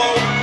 whoa.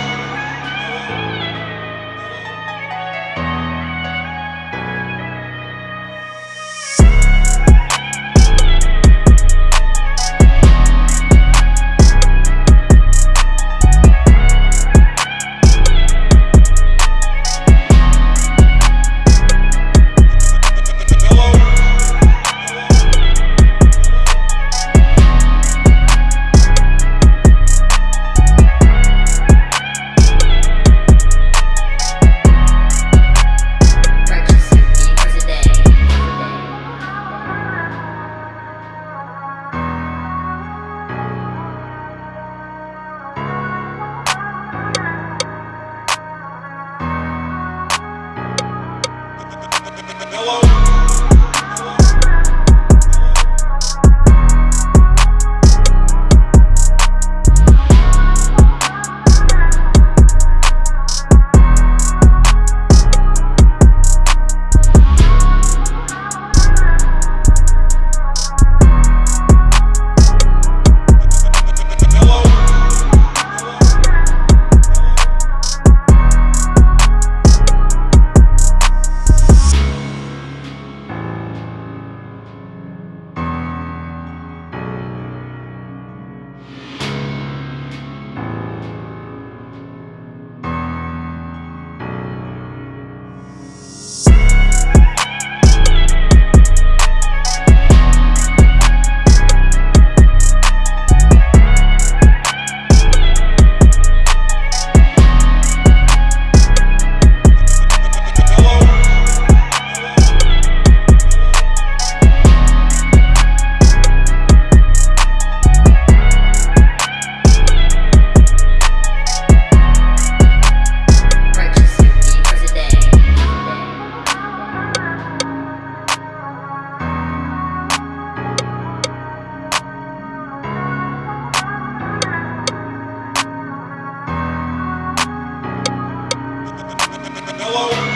follow